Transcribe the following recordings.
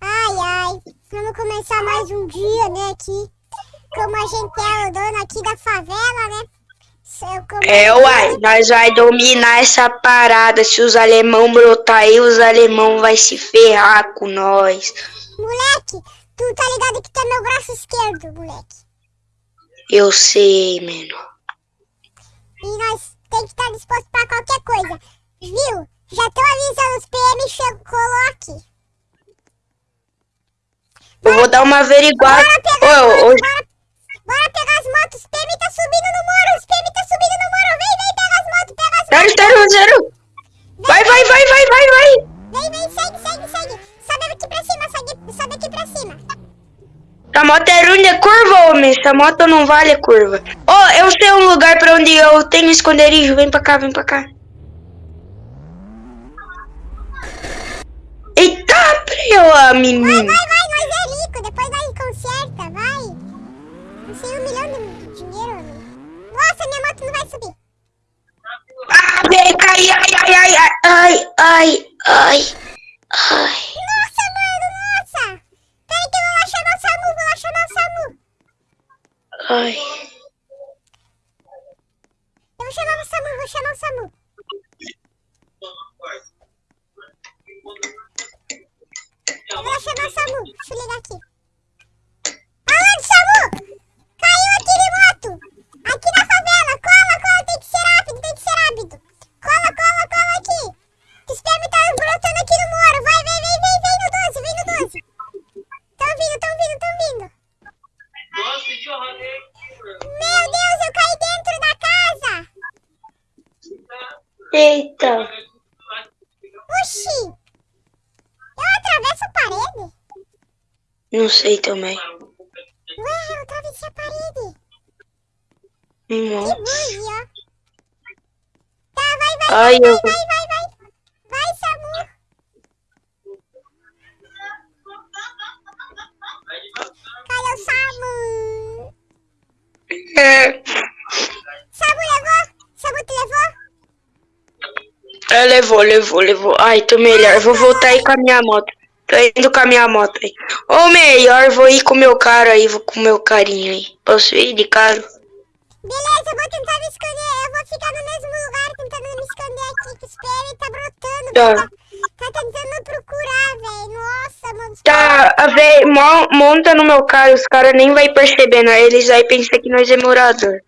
Ai, ai. Vamos começar mais um dia, né, aqui. Como a gente é o dono aqui da favela, né? É, uai, nós vai dominar essa parada. Se os alemão brotar aí, os alemão vai se ferrar com nós. Moleque, tu tá ligado que tu é meu braço esquerdo, moleque. Eu sei, mano. E nós tem que estar disposto pra qualquer coisa. Viu? Já tô avisando os PM, chegou, coloque. Eu vou dar uma averiguada. Bora pegar, oh, bora, bora, pegar as motos. Os PM tá subindo no muro. Os PM tá subindo no muro. Vem, vem, pega as motos, pega as motos. Zero, zero, zero. Vai, vai, vai, vai, vai, vai. Vem, vem, segue, segue, segue. Sobe aqui pra cima, segue, sobe aqui pra cima. Essa moto é ruim de curva, homem. Essa moto não vale curva. Oh, eu sei um lugar pra onde eu tenho esconderijo. Vem pra cá, vem pra cá. Eita, preula, menino. Vai, vai, vai, nós é rico. Depois nós conserta, vai. Não sei um milhão de dinheiro. Nossa, minha moto não vai subir. Ah, vem, cai, ai, ai, ai, ai, ai, ai, ai. Nossa, mano, nossa. Peraí que eu vou lá chamar o SAMU, vou lá chamar o SAMU. Ai. Eu vou chamar o SAMU, vou chamar o SAMU. Eu vou chamar o SAMU. Deixa eu ligar aqui. Aonde, SAMU? Caiu aqui moto. Aqui na favela. Cola, cola. Tem que ser rápido, tem que ser rápido. Cola, cola, cola aqui. O spam tá brotando aqui no muro. Vai, vem, vem, vem, vem no 12, vem no 12. Tão vindo, tão vindo, tão vindo. Meu Deus, eu caí dentro da casa. Eita. Oxi. Eu atravesso a parede? Não sei também. Ué, eu atravessei a parede. Nossa. Que bug, ó. Tá, vai, vai, Ai, vai, eu... vai, vai, vai, vai. Vai, Samu. O Samu? É, Samu levou? Samu te levou? é, levou, levou, levou. Ai, tô melhor. Vou voltar aí com a minha moto. Tô indo com a minha moto aí. Ou melhor, vou ir com o meu cara aí, vou com o meu carinho aí. Posso ir de carro? Beleza, eu vou tentar me esconder. Eu vou ficar no mesmo lugar tentando me esconder aqui. Que o spam tá brotando. Tá. Tá, tá tentando procurar, velho. Nossa, mano. Tá, mo- monta no meu carro, os caras nem vai perceber, né? Eles vai pensar que nós é morador.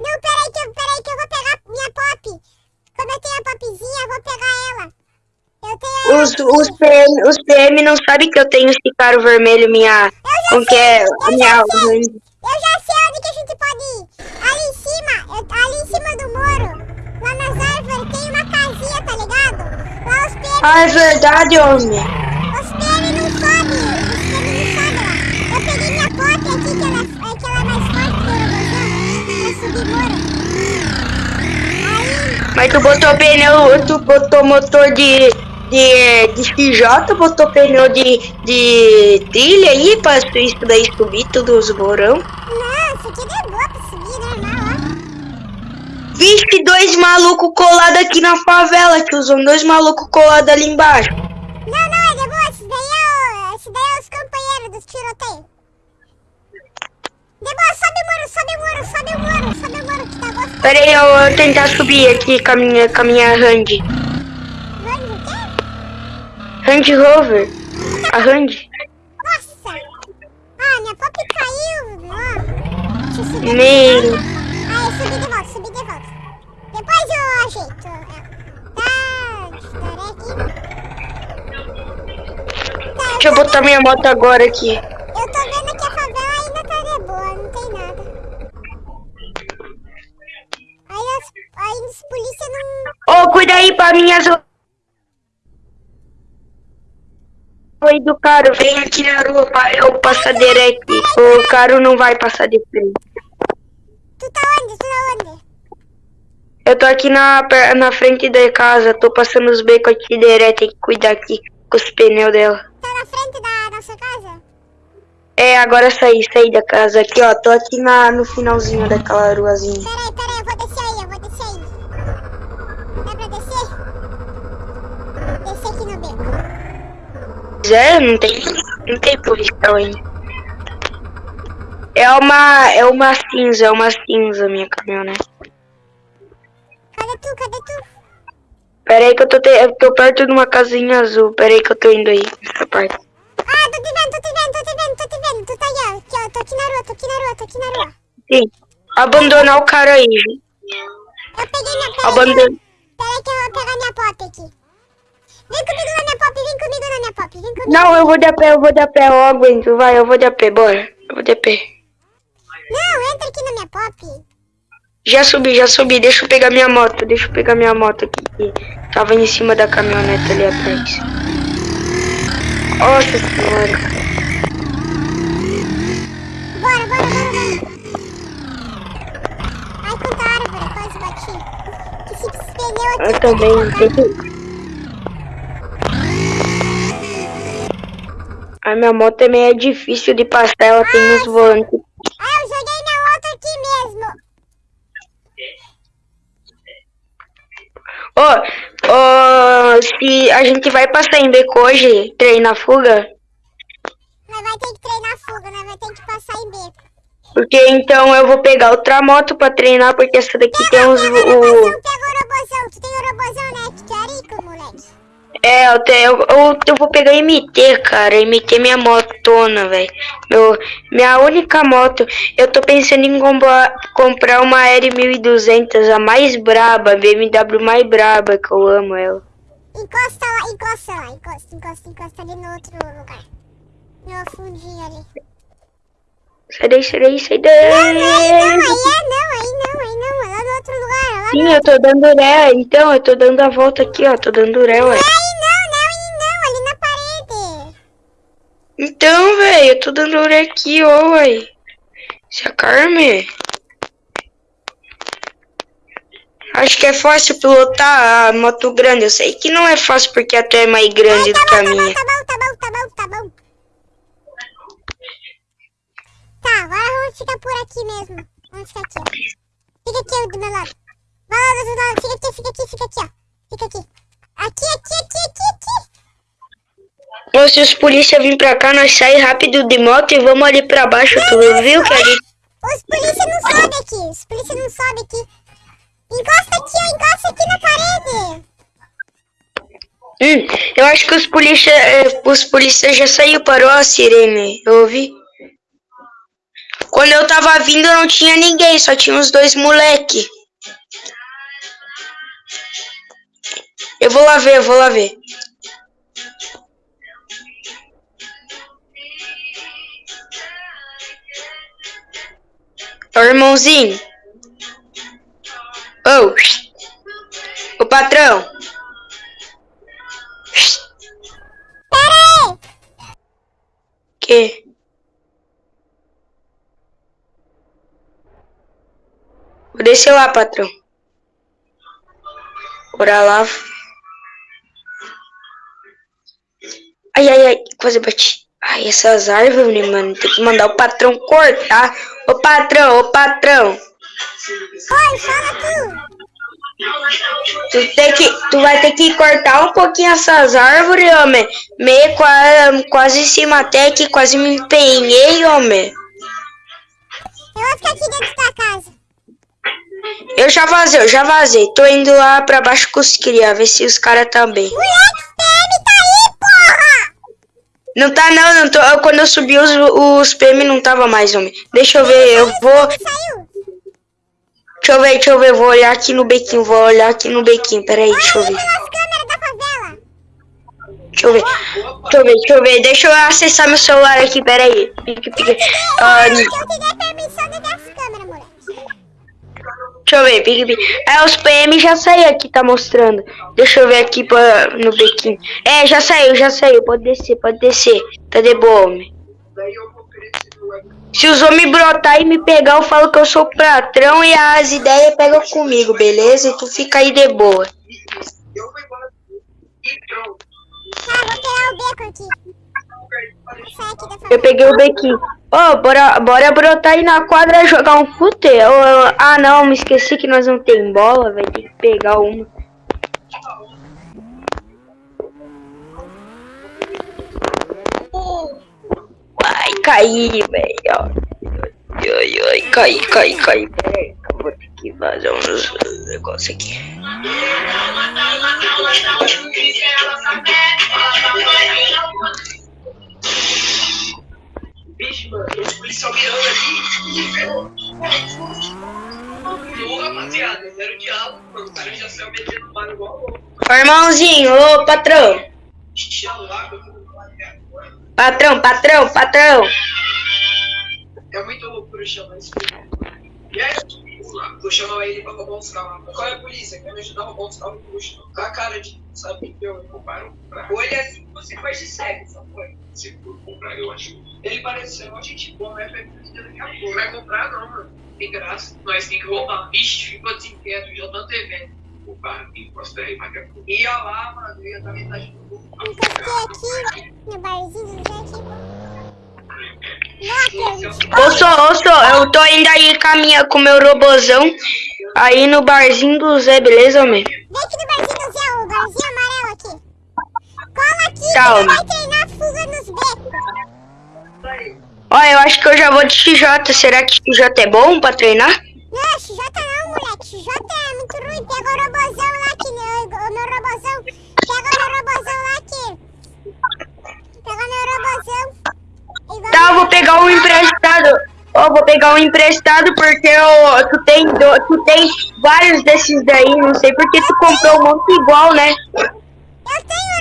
Não, peraí que, eu, peraí que eu vou pegar minha pop. Como eu tenho a popzinha, eu vou pegar ela. Eu Os, os, PM, os PM não sabem que eu tenho esse caro vermelho, minha. Eu já Como que sei, é? eu Minha. já sei. Eu já sei onde que a gente pode ir. Ali em cima, eu- ali em cima do muro, lá nas árvores, tem uma casinha, tá ligado? Lá os PM, Ah, é verdade, homem. os PM não sobem. Os PM não sobem lá. Eu peguei minha pop aqui, que ela, é- que ela é mais forte que o robôzão, pra subir muro. Aí, Mas tu botou pneu, tu botou motor de. De, de XJ, botou pneu de, de trilha aí pra isso daí subir todos os morão. não, isso aqui boa pra subir, normal, ó. Vixe, dois malucos colados aqui na favela, tiozão. Dois malucos colados ali embaixo. Não, não, é de boa. Esse daí é, o, esse daí é os companheiros dos tiroteios. De boa, sobe o muro, sobe o muro, sobe o muro, sobe o muro que tá gostoso. Pera aí, eu vou tentar subir aqui com a minha, com a minha Hand. Hand Rover. A Hand. Nossa! Ah, minha pop caiu. Ó. Deixa eu subir Meu. Ah, eu subi de volta, subi de volta. Depois eu ajeito. ela. Tá, estarei aqui. Tá, Deixa eu botar minha moto agora aqui. Eu tô vendo que a favela ainda tá de boa, não tem nada. Aí, as, aí os polícia não... Ô, cuida aí pra minhas... Oi do caro, vem aqui na rua eu passar direto. O caro não vai passar de frente. Tu tá onde? Tu tá onde? Eu tô aqui na, na frente da casa, tô passando os becos aqui direto, tem que cuidar aqui com os pneus dela. Tá na frente da nossa casa? É, agora saí, saí da casa aqui, ó. Tô aqui na, no finalzinho daquela ruazinha. Peraí, peraí, eu vou descer aí, eu vou descer aí. Dá pra descer? Descer aqui no beco. É, não tem, não tem policial ainda. É uma, é uma cinza, é uma cinza minha caminhonete. Cadê tu? Cadê tu? Pera aí que eu tô, te, eu tô perto de uma casinha azul. Pera aí que eu tô indo aí, nessa parte. Ah, tô te vendo, tô te vendo, tô te vendo, tô te vendo. Tu tá aí, ó. Aqui, ó. Tô aqui na rua, tô aqui na rua, tô aqui na rua. Sim. Abandonar o cara aí. Eu peguei minha... Peraí, Abandon... peraí, peraí que eu vou pegar minha pop aqui. Vem comigo na minha pop, vem comigo na minha pop, vem comigo. Não, eu vou de a pé, eu vou de a pé, eu aguento. Vai, eu vou de a pé, bora. Eu vou de a pé. Não, entra aqui na minha pop. Já subi, já subi. Deixa eu pegar minha moto. Deixa eu pegar minha moto aqui. Que tava em cima da caminhonete ali atrás. Nossa senhora. Bora, bora, bora, bora. Ai, quanta árvore, quase bati. Que se pneu aqui. Eu também. Tem que... A minha moto também é difícil de passar. Ela tem uns volantes. Ah, eu joguei minha moto aqui mesmo. Ô, ô, se a gente vai passar em beco hoje, treinar fuga, Nós vai ter que treinar fuga, nós vai ter que passar em beco. porque então eu vou pegar outra moto pra treinar, porque essa daqui tem uns... Pega o O, robozão, pega o robozão. Tu tem o robozão, né? Que tu é rico, moleque. É, eu, te, eu, eu, eu vou pegar MT, cara, MT minha motona, velho. Minha única moto, eu tô pensando em comprar, comprar uma R1200, a mais braba, a BMW mais braba, que eu amo ela. Encosta lá, encosta lá. Encosta, encosta, encosta ali no outro lugar. No fundinho ali. Sai daí, sai daí, sai Não, aí não, aí daí. é não, aí não, aí não. É lá no outro lugar, Sim, eu tô dando ré, então, eu tô dando a volta aqui, ó, tô dando ré, ué. Aí Então, velho, eu tô dando ré aqui, ó, ué. Se acalme. Acho que é fácil pilotar a moto grande. Eu sei que não é fácil porque a tua é mais grande Tá do que a bom, tá bom, minha. tá bom, tá bom, tá bom, tá bom. Tá, agora vamos ficar por aqui mesmo. Vamos ficar aqui, ó. Fica aqui do meu lado. Vai lá do outro lado. Fica aqui, fica aqui, fica aqui, ó. Fica aqui, aqui, aqui, aqui. Ou se os polícia vir pra cá, nós sai rápido de moto e vamos ali pra baixo. Tu viu que ali... Os polícia não sobem aqui. Os polícia não sobem aqui. Encosta aqui, ó. Encosta aqui na parede. Hum, eu acho que os polícia, eh, os polícia já saiu, parou a sirene. Eu ouvi. Quando eu tava vindo não tinha ninguém, só tinha os dois moleque. Eu vou lá ver, eu vou lá ver. Ô irmãozinho. Ô. Ô patrão. Pera aí. Que? Vou descer lá, patrão. Bora lá. Ai, ai, ai. Quase bati. Ai, essas árvores, né, mano? Tem que mandar o patrão cortar. Ô, patrão, ô, patrão. Oi, fala tu. Tu, tem que, tu vai ter que cortar um pouquinho essas árvores, homem. Meio quase, quase em cima até que quase me empenhei, homem. Eu vou ficar aqui dentro da casa. Eu já vazei, eu já vazei. Tô indo lá pra baixo com os cria, ver se os caras tá bem. Moleque, PM tá aí, porra. Não tá não, não tô. eu- Quando eu subi os, os PM não tava mais, homem. Deixa eu ver, eu vou. Deixa eu ver, deixa eu ver, vou olhar aqui no bequinho, vou olhar aqui no bequinho, peraí, deixa eu ver. Deixa eu ver. Deixa eu ver, deixa eu ver. Deixa eu acessar meu celular aqui, peraí. Pique, pique. Ah, deixa eu ver, pique, pique. É, os PM já saiu aqui, tá mostrando. Deixa eu ver aqui pra, no bequinho. É, já saiu, já saiu. Pode descer, pode descer. Tá de boa, homem. Se os homens brotar e me pegar, eu falo que eu sou patrão e as ideias pegam comigo, beleza? E tu fica aí de boa. Tá, vou pegar o beco aqui. Eu peguei o bequinho. Ô, bora, bora brotar aí na quadra jogar um fute. Ô, ô, ah, não, me esqueci que nós não tem bola, vai ter que pegar uma. caí, velho. Ai, ai, caí, caí, caí. Peraí, vou ter que fazer uns negócios aqui. Os policial mirando ali. Ô, rapaziada, era o diabo, mano. O cara já saiu metendo bar igual louco. Ô, irmãozinho, ô, patrão. Patrão, patrão, patrão. É muito loucura chamar esse filho. E aí, vou chamar ele pra roubar uns carros. Qual é a polícia? Quer me ajudar a roubar uns carros puxa. Com a cara de, sabe, que eu pra... Ou ele é assim, você faz de cego, só foi. Se for comprar, eu acho. Ele parece ser uma gente boa, mas vai pedir daqui a pouco. Vai comprar não, mano. Tem graça. Nós tem que roubar. Ixi, ficou desinquieto, já tô TV. Roubar, encosta aí, mas daqui a pouco. Ia lá, mano, ia dar metade do mundo. Encostei aqui no barzinho do Zé aqui. Nossa, Ô, só, ô, só, eu tô indo aí caminha com meu robozão. Aí no barzinho do Zé, beleza, homem? vem aqui no barzinho do Zé, o barzinho amarelo aqui. Cola aqui Tá, que homem. vai treinar fuga nos becos. Ó, eu acho que eu já vou de XJ. Será que XJ é bom pra treinar? Não, XJ não, moleque. XJ é muito ruim. Pega o robozão lá que o meu robozão. Pega o meu robozão lá que. Pega o meu robozão. Tá, eu vou pegar um emprestado. Ó, vou pegar um emprestado porque eu, tu, tem, do- tu tem vários desses daí. Não sei porque tu comprou um monte igual, né? Eu tenho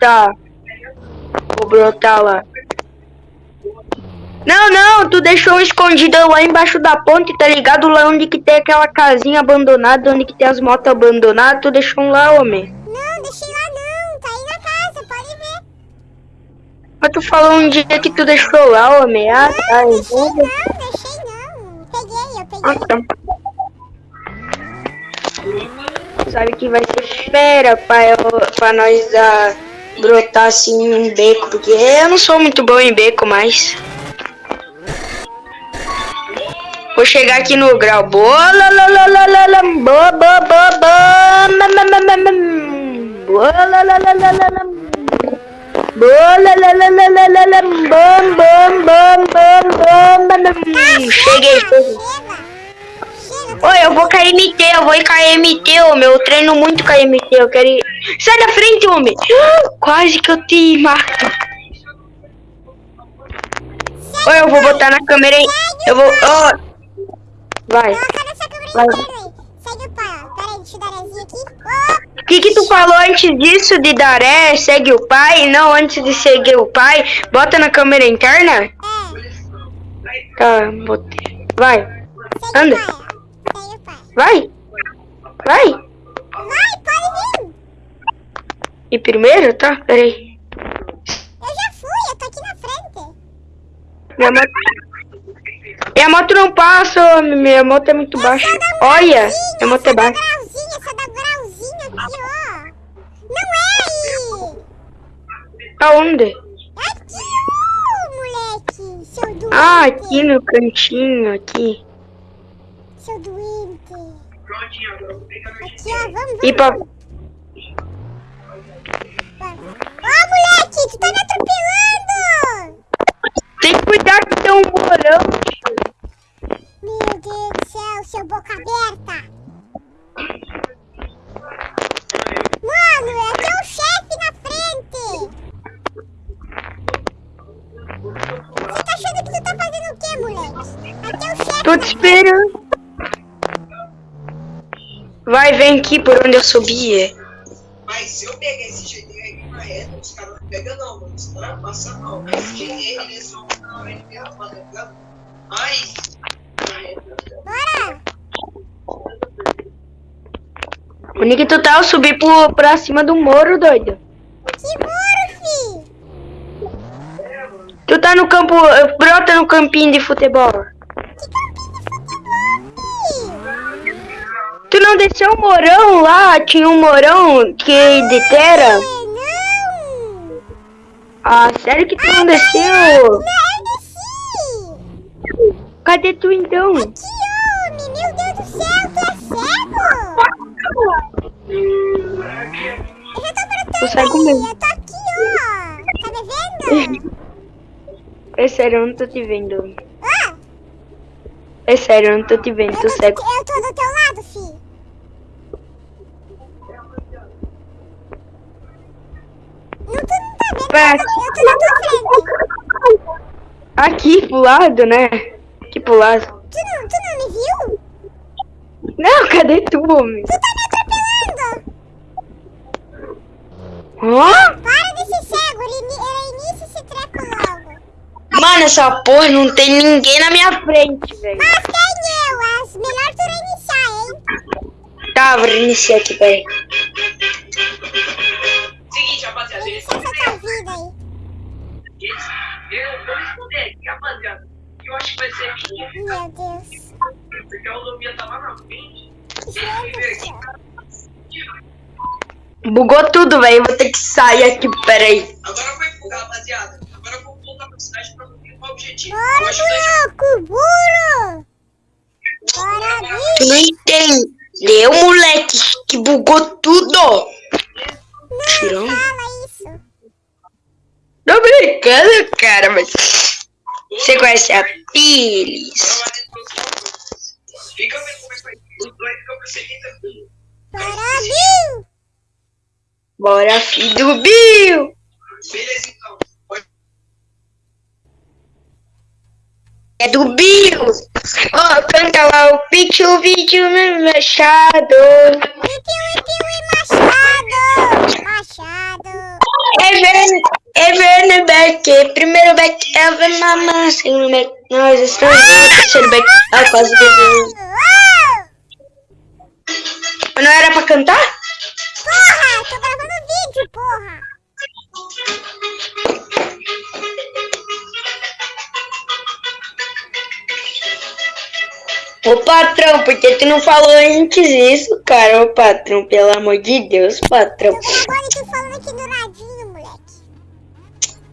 Tá. Vou brotar lá. Não, não, tu deixou escondido lá embaixo da ponte, tá ligado? Lá onde que tem aquela casinha abandonada, onde que tem as motos abandonadas, tu deixou um lá, homem. Não, deixei lá não. Tá aí na casa, pode ver. Mas tu falou um dia que tu deixou lá, homem. Ah, tá. Não, deixei então- não, deixei não. Peguei, eu Ah, peguei. tá. Sabe que vai ser fera pra, eu, pra nós dar, brotar assim em beco, porque eu não sou muito bom em beco, mas. Vou chegar aqui no grau. Boa, la, la, la, la, la, la, boa, boa, boa, boa, ma, ma, ma, ma, ma, boa, la, la, la, la, la, la, boa, la, la, la, la, la, la, la, bom, bom, bom, bom, bom, ma, ma, Cheguei. Oi, eu vou KMT, eu vou KMT, homem. Eu treino muito KMT, eu quero ir. Sai da frente, homem! Quase que eu te mato. Oi, eu vou botar na câmera aí. Eu vou. ó. Vai. Vai. o que, que tu falou antes disso de Daré? Segue o pai? Não, antes de seguir o pai. Bota na câmera interna? É. Tá, botei. Vai, Anda. Vai. Vai, E primeiro, tá? Peraí. Eu já fui, eu tô aqui na frente. Minha moto. Minha moto não passa. Minha moto é muito baixa. Olha, minha moto é baixa. grauzinha, essa da grauzinha aqui, ó. Não é aí. Aonde? Aqui, ó, moleque. Seu doente. Ah, aqui no cantinho, aqui. Seu doente. Aqui, ó, vamos, vamos. E pra... Ó, moleque, tu tá me atropelando. Tem que cuidar que tem um morão. Meu Deus do céu, seu boca aberta. Mano, é teu chefe na frente. Você tá achando que tu tá fazendo o quê, moleque? É teu chefe Tô te esperando. Vai, vem aqui por onde eu subi. Mas se eu pegar esse GT aí na reta, os caras não pegam não, mano. Os caras passam mal. Esse GT, eles vão na hora de pegar, mano, tá ligado? Mas, na reta, Bora. Onde que tu tá? Eu subi pro, pra cima do moro, doido. Que muro, fi. Tu tá no campo, brota no campinho de futebol. Tu não desceu o morão lá? Tinha um morão que de terra? É, não. Ah, sério que tu não desceu? Não, desci. Cadê tu então? Que homem, meu Deus do céu, tu é cego? Eu já tô brotando Eu cego mesmo. Eu tô aqui, ó. Tá me vendo? É sério, eu não tô te vendo. Ah, É sério, eu não tô te vendo, eu tô tô, cego. eu tô do teu lado, fi. Não, tu Eu tô, na tua frente. Aqui pro lado, né? Aqui pro lado. Tu não, tu não me viu? Não, cadê tu, homem? Tu tá me atropelando. Hã? Para de ser cego, ele, ele inicia esse treco logo. Mano, essa porra não tem ninguém na minha frente, velho. Mas tem eu, as melhor tu reiniciar, hein? Tá, vou reiniciar aqui, peraí. Bugou tudo, velho. Vou ter que sair aqui, peraí. Agora vai fugar, rapaziada. Agora eu vou voltar pra cidade pra cumprir o objetivo. Bora, buraco, burro. Bora, Tu bicho. não entendeu, moleque? Que bugou tudo. Tirão. Fala isso. Tô brincando, cara, mas... Você conhece a Pilis? Fica vendo como é que vai. Os dois ficam perseguindo. Bill. Bora, filho do Bill. Beleza, então. É do Bill. Ó, canta lá o Pichu, Pichu, machado. E machado. Machado. É vendo, é vendo, Beck. Primeiro Beck é a mamãe. Segundo Beck, nós estamos juntos. Terceiro Beck, é quase. Uou. Não era pra cantar? Tô gravando vídeo, porra. Ô patrão, por que tu não falou antes isso, cara? Ô patrão, pelo amor de Deus, patrão. Tu falando aqui do ladinho, moleque.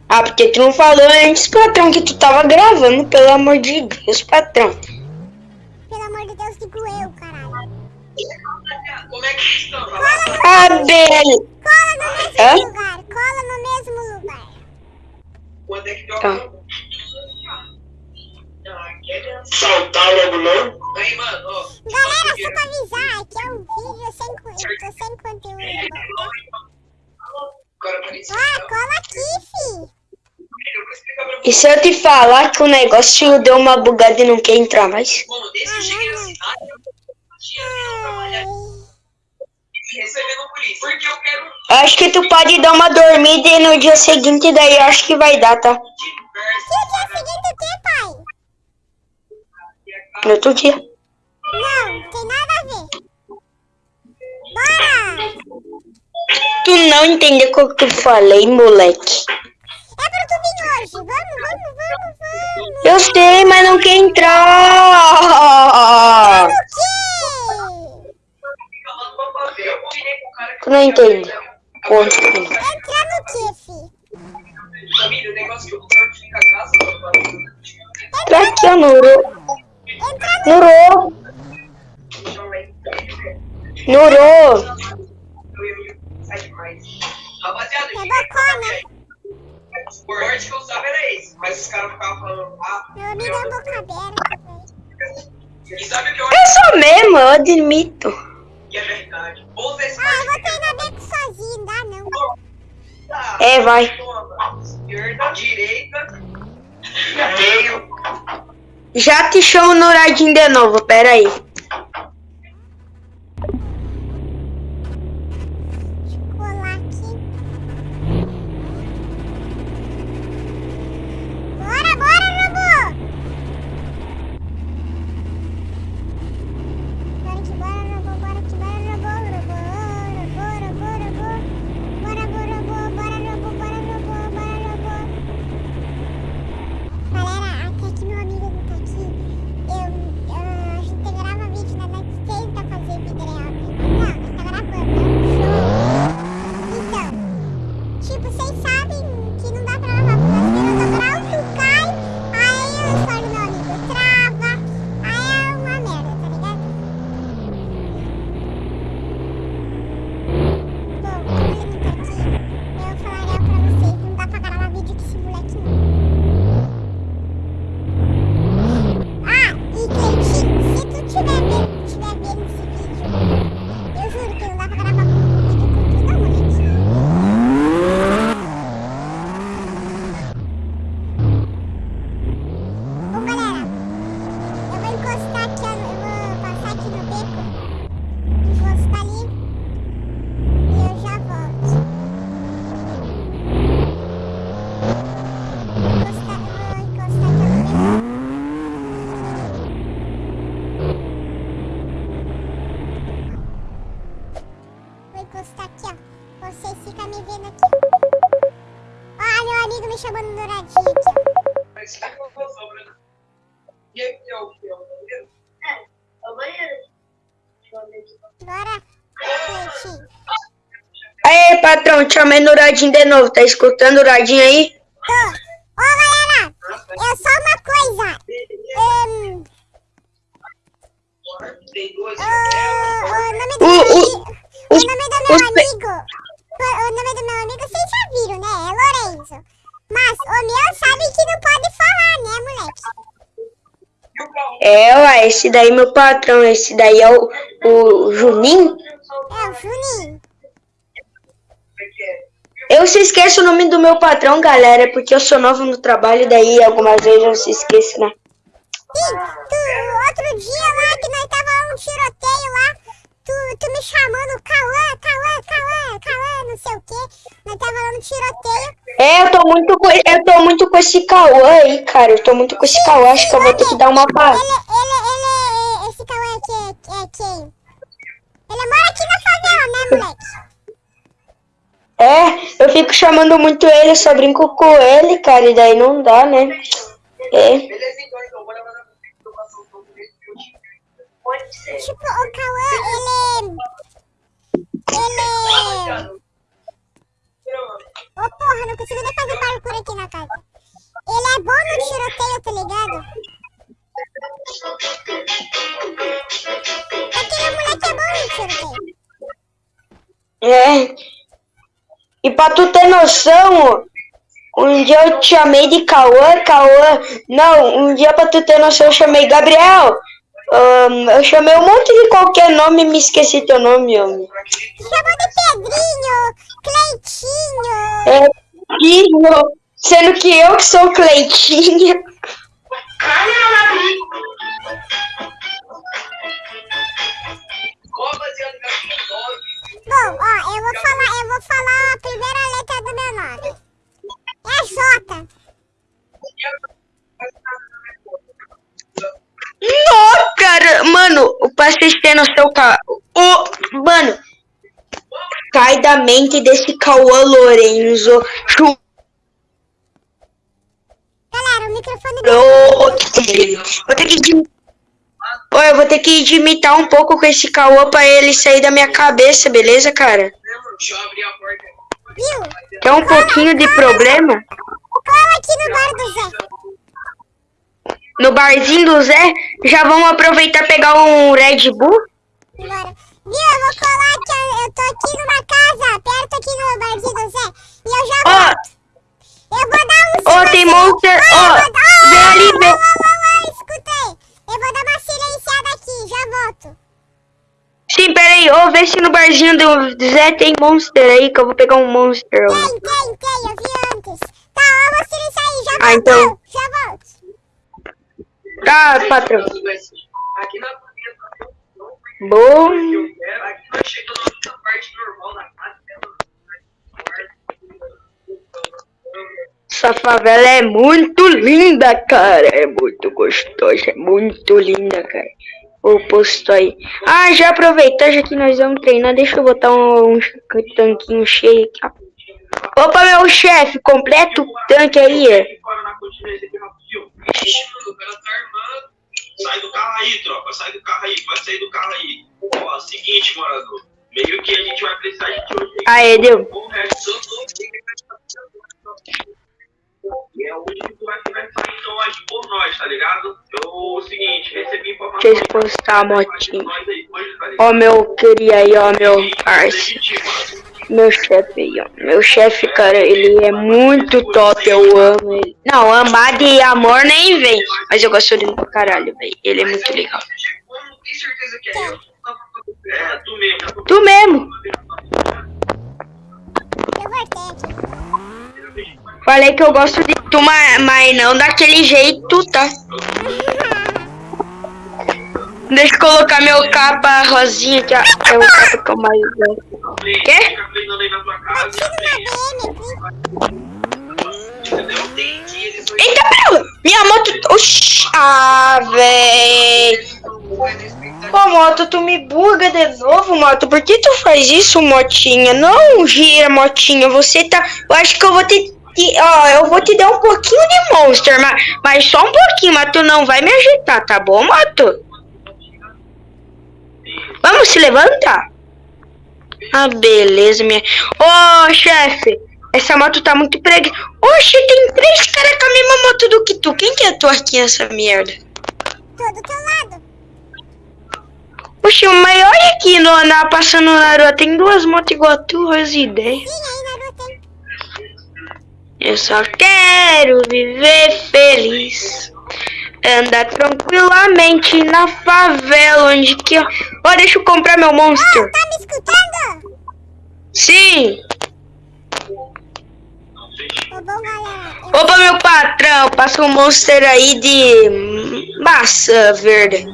Ah, porque tu não falou antes, patrão, que tu tava gravando, pelo amor de Deus, patrão. Beli. Cola no mesmo Hã? lugar, cola no mesmo lugar. Quando é que deu Tá. Saltar logo não? Aí, mano, ó. Galera, só pra avisar, aqui é um vídeo sem, co- tô sem conteúdo. Ah, cola aqui, fi. Eu E se eu te falar que o negócio deu uma bugada e não quer entrar mais? Bom, desde que eu cheguei na cidade, eu tinha que trabalhar recebendo polícia. Porque eu quero acho que tu pode dar uma dormida e no dia seguinte daí eu acho que vai dar, tá? Que dia seguinte o quê, pai? No outro dia. Não, tem nada a ver. Bora! Tu não entendeu o que eu falei, moleque. É pra tu vir hoje. Vamos, vamos, vamos, vamos. Eu sei, mas não quer entrar. Tu não entende. Ponto. Entrar no que eu que mano. Pra. Nuru. Nuru. Sai demais. Rapaziada, o corte que eu usava era esse. Mas os caras ficavam falando, ah, Meu amigo é boca aberta, e que eu Eu sou mesmo, eu admito. Que é verdade? Esse Ah, eu vou treinar beco sozinho, dá não. Ah, É, vai. Esquerda, direita, meio. Já te chamo no radinho de novo, pera aí. Bora, Cleitinho. Aê, patrão, te chamei no radinho de novo. Tá escutando o radinho aí? Tô. Ô, galera, eu só uma coisa. Hum, Tem dois. o, o nome do O- meu o-. O nome do meu amigo... O nome do meu amigo vocês já viram, né? É Lorenzo. Mas o meu sabe que não pode falar, né, moleque? É, ué, esse daí é meu patrão. Esse daí é o, o Juninho. É o Juninho. Eu se esqueço o nome do meu patrão, galera, é porque eu sou novo no trabalho, daí algumas vezes eu se esqueço, né? Sim, tu, outro dia lá que nós tava um tiroteio lá, tu, tu me chamando Cauã, Cauã, Cauã, Cauã, não sei o quê. Nós tava lá no tiroteio. É, eu tô muito com, eu tô muito com esse Cauã aí, cara. Eu tô muito com esse Cauã, acho que eu vou ter que dar uma parada. Ele, ele, ele, esse Cauã aqui é, é quem? Ele mora aqui na favela, né, moleque? É, eu fico chamando muito ele, eu só brinco com ele, cara, e daí não dá, né? É. Beleza, então, então, bora mandar pra você que eu faço um pouco desse que eu te- Pode ser. Tipo, o Cauã, ele... Ele... Ô, porra, não consigo nem fazer parkour aqui na casa. Ele é bom no tiroteio, tá ligado? Aquele moleque é bom no tiroteio. É. E pra tu ter noção, um dia eu te chamei de Cauã, Cauã. Não, um dia pra tu ter noção eu chamei Gabriel. Ahn, eu chamei um monte de qualquer nome e me esqueci teu nome, homem. Chamou de Pedrinho, Cleitinho. É, Guinho, sendo que eu que sou nome? Bom, ó, eu vou falar, eu vou falar a primeira letra do meu nome. É J. Não, cara, mano, pra vocês terem noção, cara. O, mano, cai da mente desse Cauã Lorenzo. Galera, o microfone dele. Vou ter que eu vou ter que imitar um pouco com esse Cauã pra ele sair da minha cabeça, beleza, cara? Viu? Tem um pouquinho de problema Cola aqui no bar do Zé. No barzinho do Zé. Já vamos aproveitar e pegar um Red Bull? Bora. Viu? Eu vou colar aqui. Eu tô aqui numa casa, perto aqui no barzinho do Zé. E eu já Ó, volto. Eu vou dar um ó, tem monster. Ó, vem ali, vem. escutei. Eu vou dar uma silenciada aqui, já volto. Sim, peraí, ô, vê se no barzinho do Zé tem monster aí, que eu vou pegar um monster. Tem, tem, tem, eu vi antes. Tá, eu vou silenciar aí, já Ah, volto. então. Já volto. Tá, patrão. Também, não foi Bom. da casa. Essa favela é muito linda, cara. É muito gostosa, é muito linda, cara. O posto aí. Ah, já aproveitar, já que nós vamos treinar, deixa eu botar um, um tanquinho cheio aqui. Opa, meu chefe, completa o tanque aí. Aí, tropa. Sai do carro aí. Pode sair do carro aí. Ó, seguinte, morador. Meio que a gente vai precisar de hoje. Aê, deu. O resto é onde que tu vai ficar saindo hoje por nós, tá ligado? Eu, o seguinte, recebi informação. Deixa eu postar a motinha. Hoje, tá? Ó, meu queria aí, ó, meu mano. Meu chefe aí, ó. Meu chefe, cara, ele é muito top, eu amo ele. Não, amar de amor nem vem. Mas eu gosto dele pra caralho, velho. Ele é muito legal. Que é eu. É, tu mesmo. tô- Tu mesmo. Falei que eu gosto de tu, mas, mas não daquele jeito, tá? Deixa eu colocar meu capa rosinha, que é é o capa que eu mais gosto. Quê? Fica treinando aí na tua casa. Tira uma BM, Entendeu? Tem dia eles vão Eita, pera! Minha moto... Oxi! Ah, véi! Ô, moto, tu me buga de novo, moto. Por que tu faz isso, motinha? Não gira, motinha. Você tá. Eu acho que eu vou te. Ó, eu vou te dar um pouquinho de monster, mas, mas só um pouquinho, mas tu não vai me agitar, tá bom, moto? Vamos se levantar. Ah, beleza, minha. Ô, chefe, essa moto tá muito prega. Oxe, tem três caras com a mesma moto do que tu. Quem que é tu aqui nessa merda? Tô do teu lado. Oxe, mas olha aqui no, na, passando na rua, tem duas motos igual a tu, as ideias. Eu só quero viver feliz. Andar tranquilamente na favela, onde que... Ó, deixa eu comprar meu monster. Tá me escutando? Sim. Ô, bom, galera. Eu Opa, meu patrão, passa um monster aí de maçã verde.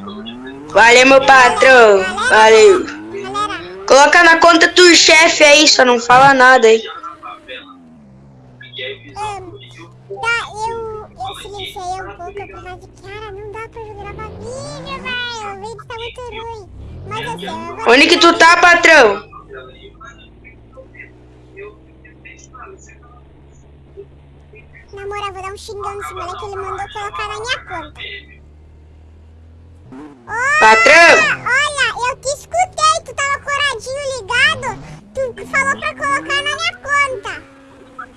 Valeu, meu patrão. Valeu. Coloca na conta do chefe aí, só não fala nada aí. ahn, tá, eu, eu silenciei um pouco por causa de cara, não dá pra gravar vídeo, velho. O vídeo tá muito ruim. Mas assim, eu vou... Onde que tu tá, patrão? Na moral, vou dar um xingão nesse moleque, ele mandou colocar na minha conta. Ô, Patrão? olha, eu te escutei, tu tava coradinho ligado. Tu falou pra colocar na minha conta.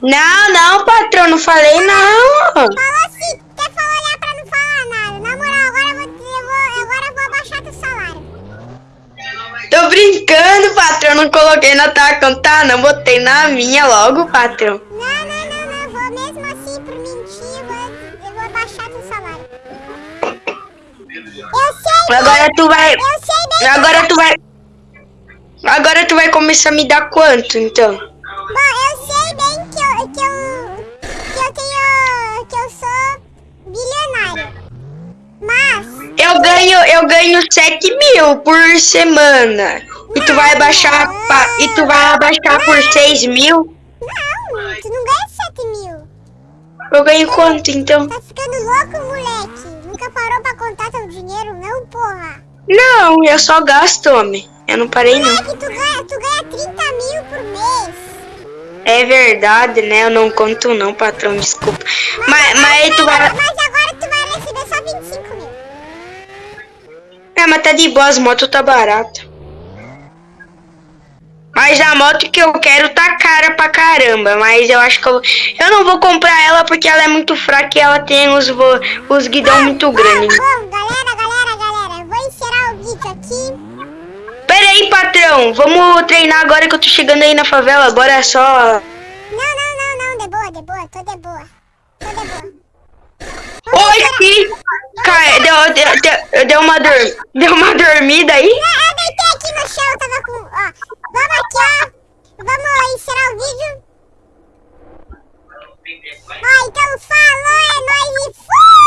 Não, não, patrão, não falei não. Falou assim, até falou olhar pra não falar nada. Na moral, agora eu vou, eu vou, agora eu vou abaixar teu salário. Tô brincando, patrão, não coloquei na tua conta, não, botei na minha logo, patrão. Não, não, vou mesmo assim, por mentir, eu vou, eu vou abaixar teu salário. Eu sei, Agora tu vai, agora tu vai, agora tu vai começar a me dar quanto, então? Bom, eu sei bem que eu, que eu, que eu tenho, que eu sou bilionário. Mas, Eu ganho, eu ganho 7 mil por semana. E tu vai abaixar, e tu vai abaixar por 6 mil? não, tu não ganha 7 mil. Eu ganho quanto, então? Tá ficando louco, moleque? Parou pra contar teu dinheiro, não, porra? Não, eu só gasto, homem. Eu não parei, não. Moleque, tu ganha, tu ganha 30 mil por mês. É verdade, né? Eu não conto não, patrão, desculpa. Mas, mas aí tu vai... Mas agora tu vai receber só 25 mil. É, mas tá de boa, as motos tá barata. Mas a moto que eu quero tá cara pra caramba. Mas eu acho que eu, eu não vou comprar ela porque ela é muito fraca e ela tem os, vo- os guidão muito grandes. Bom, galera, galera, galera, vou encerrar o vídeo aqui. Pera aí, patrão. Vamos treinar agora que eu tô chegando aí na favela. Agora é só... Não, não, não, não, de boa, de boa, tô de boa. Tô de boa. Oi, Cai, deu, deu, deu, deu uma dor, deu uma dormida aí? a chão, tava com... Ó, vamos aqui, ó. Vamos encerrar o vídeo. Ó, então falou, é nóis e fui!